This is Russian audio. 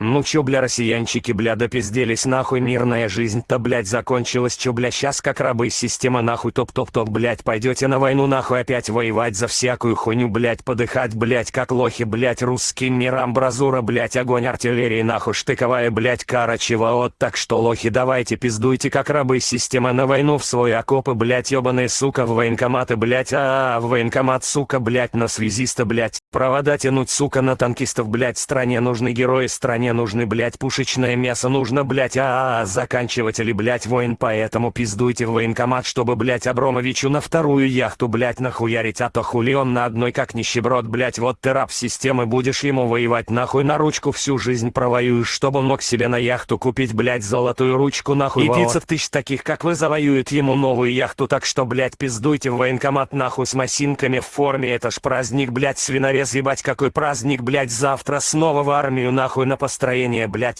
Ну чё, бля, россиянчики, бля, допизделись, нахуй, мирная жизнь-то, блядь, закончилась, чё, бля, сейчас как рабы, система, нахуй, топ-топ-топ, блядь, пойдете на войну, нахуй, опять воевать за всякую хуйню, блядь, подыхать, блядь, как лохи, блядь, русским мирам, бразура, блядь, огонь артиллерии, нахуй, штыковая, блядь, кара, чего, вот, так что, лохи, давайте, пиздуйте, как рабы, система, на войну, в свой окопы, блядь, ёбаные, сука, в военкоматы, блядь, а, -а, -а в военкомат, сука, блядь, на связиста, блядь, провода тянуть, сука, на танкистов, блядь, стране нужны герои, стране мне нужны, блять, пушечное мясо нужно, блять, а, -а, а заканчивать или, блять, воин, поэтому пиздуйте в военкомат, чтобы, блять, Абромовичу на вторую яхту, блять, нахуярить, а то хули он на одной как нищеброд, блять, вот ты раб системы, будешь ему воевать, нахуй, на ручку всю жизнь провоюешь, чтобы он мог себе на яхту купить, блять, золотую ручку, нахуй, и 500 тысяч таких, как вы, завоюют ему новую яхту, так что, блять, пиздуйте в военкомат, нахуй, с масинками в форме, это ж праздник, блять, свинорез, ебать, какой праздник, блять, завтра снова в армию, нахуй, на пост настроение, блять.